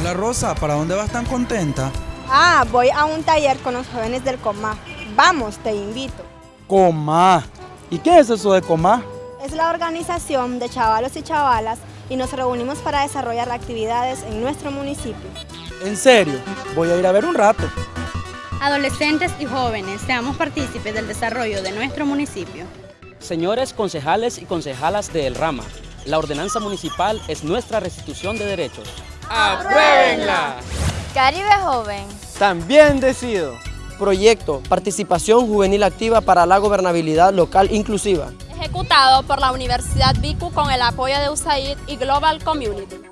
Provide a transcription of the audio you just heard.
Hola Rosa, ¿para dónde vas tan contenta? Ah, voy a un taller con los jóvenes del Comá. Vamos, te invito. Comá. ¿Y qué es eso de Comá? Es la organización de chavalos y chavalas y nos reunimos para desarrollar actividades en nuestro municipio. En serio, voy a ir a ver un rato. Adolescentes y jóvenes, seamos partícipes del desarrollo de nuestro municipio. Señores concejales y concejalas de El Rama, la ordenanza municipal es nuestra restitución de derechos. ¡Apruébenla! Caribe Joven. También decido. Proyecto Participación Juvenil Activa para la Gobernabilidad Local Inclusiva. Ejecutado por la Universidad BICU con el apoyo de USAID y Global Community.